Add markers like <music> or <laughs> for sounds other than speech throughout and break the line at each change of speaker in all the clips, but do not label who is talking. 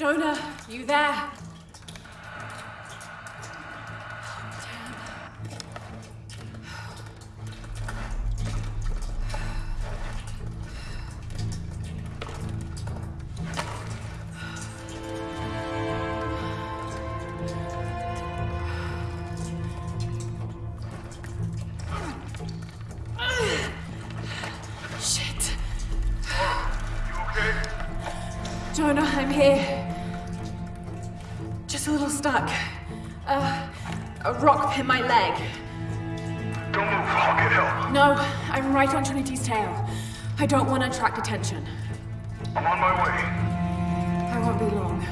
Jonah, you there? Jonah, I'm here. Hit my leg.
Don't move. I'll get help.
No, I'm right on Trinity's tail. I don't want to attract attention.
I'm on my way.
I won't be long.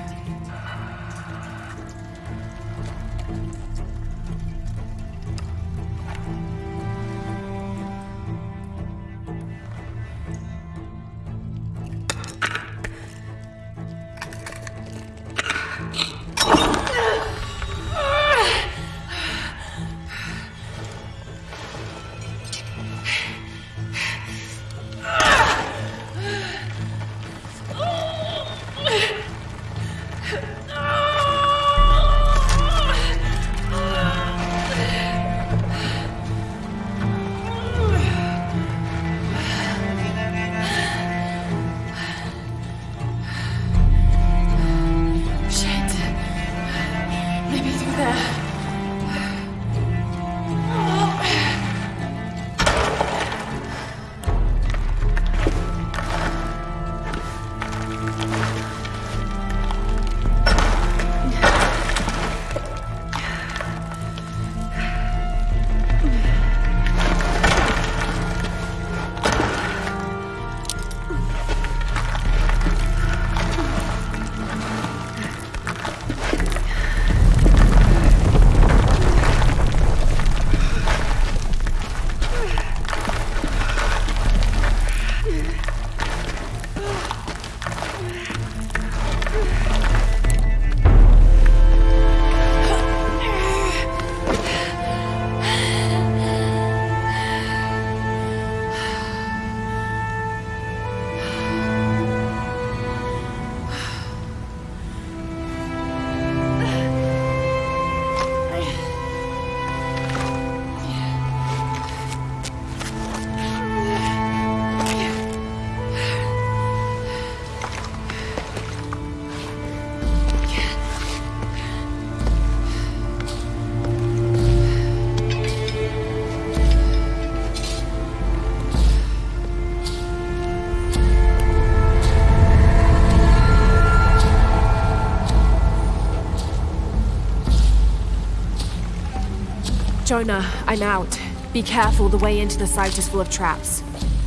Jonah, I'm out. Be careful, the way into the site is full of traps.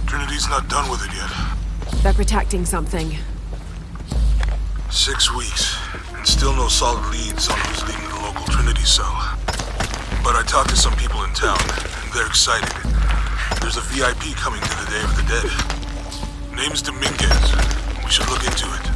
Trinity's not done with it yet.
They're protecting something.
Six weeks, and still no solid leads on who's leading the local Trinity cell. But I talked to some people in town, and they're excited. There's a VIP coming to the Day of the Dead. Name's Dominguez. We should look into it.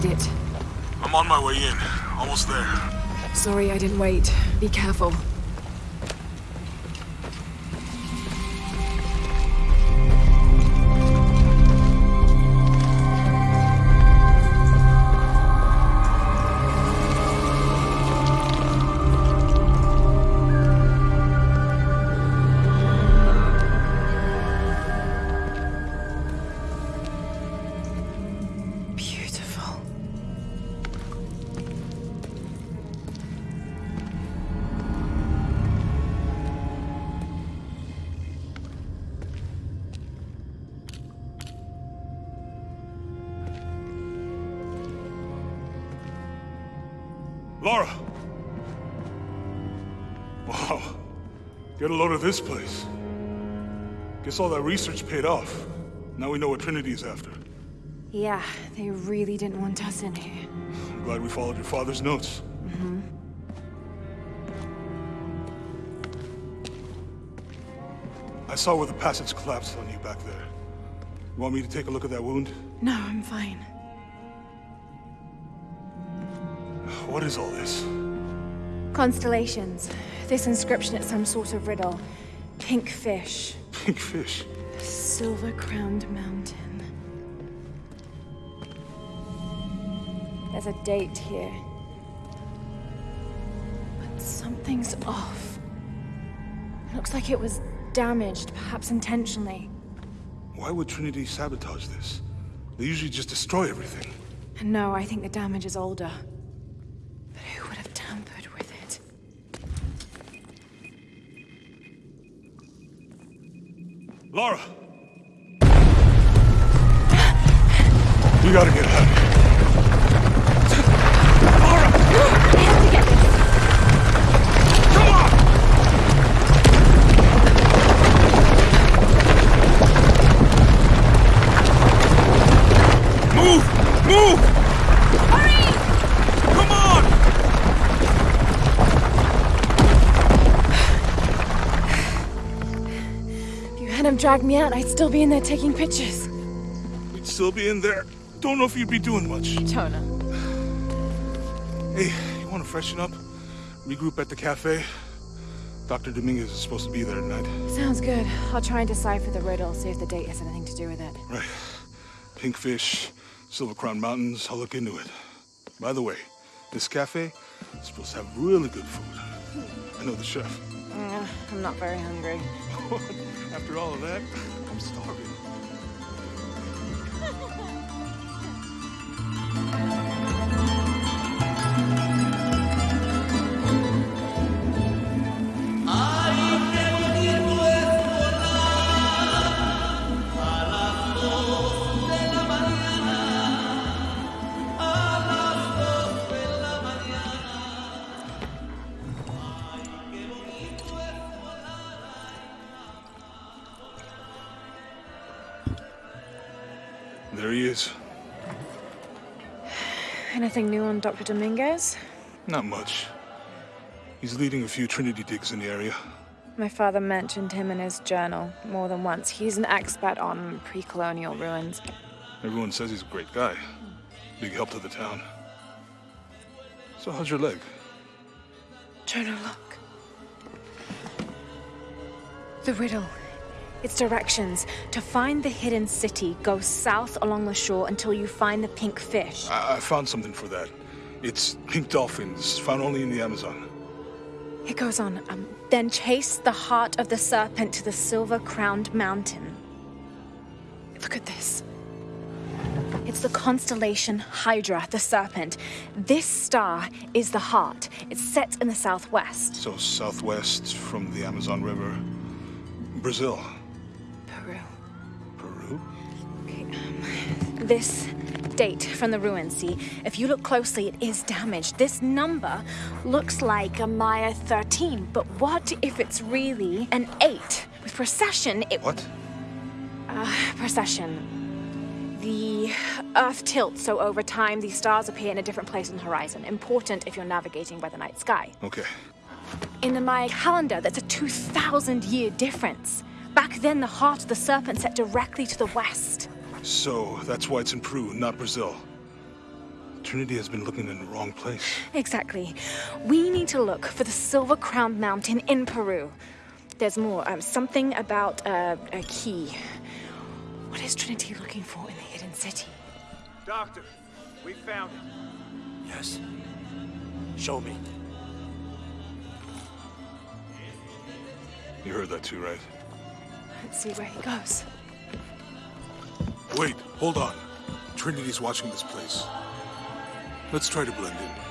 Made it.
I'm on my way in. Almost there.
Sorry I didn't wait. Be careful.
Lara! Wow. Get a load of this place. Guess all that research paid off. Now we know what Trinity is after.
Yeah, they really didn't want us in here.
I'm glad we followed your father's notes. Mm-hmm. I saw where the passage collapsed on you back there. You want me to take a look at that wound?
No, I'm fine.
What is all this?
Constellations. This inscription is some sort of riddle. Pink fish.
Pink fish?
Silver-crowned mountain. There's a date here. But something's off. looks like it was damaged, perhaps intentionally.
Why would Trinity sabotage this? They usually just destroy everything.
No, I think the damage is older. But who would have tampered with it?
Lara! you gotta get out of here.
Dragged me out, I'd still be in there taking pictures.
You'd still be in there? Don't know if you'd be doing much.
Jonah.
Hey, you want to freshen up? Regroup at the cafe? Dr. Dominguez is supposed to be there tonight.
Sounds good. I'll try and decipher the riddle, see if the date has anything to do with it.
Right. Pinkfish, Silver Crown Mountains, I'll look into it. By the way, this cafe is supposed to have really good food. I know the chef.
Uh, I'm not very hungry. <laughs>
After all of that, I'm starving.
Anything new on Dr. Dominguez?
Not much. He's leading a few Trinity digs in the area.
My father mentioned him in his journal more than once. He's an expert on pre-colonial ruins.
Everyone says he's a great guy. Big help to the town. So how's your leg?
Jonah, look. The riddle. Its directions. To find the hidden city, go south along the shore until you find the pink fish.
I, I found something for that. It's pink dolphins, found only in the Amazon.
It goes on. Um, then chase the heart of the serpent to the silver-crowned mountain. Look at this. It's the constellation Hydra, the serpent. This star is the heart. It's set in the southwest.
So southwest from the Amazon River. Brazil.
This date from the ruins, see? If you look closely, it is damaged. This number looks like a Maya 13, but what if it's really an 8? With precession, it...
What?
Uh, precession. The Earth tilts, so over time, these stars appear in a different place on the horizon. Important if you're navigating by the night sky.
Okay.
In the Maya calendar, that's a 2,000 year difference. Back then, the heart of the serpent set directly to the west.
So, that's why it's in Peru, not Brazil. Trinity has been looking in the wrong place.
Exactly. We need to look for the Silver Crown Mountain in Peru. There's more. Um, something about uh, a key. What is Trinity looking for in the hidden city?
Doctor, we found it.
Yes. Show me.
You heard that too, right?
Let's see where he goes.
Wait, hold on. Trinity's watching this place. Let's try to blend in.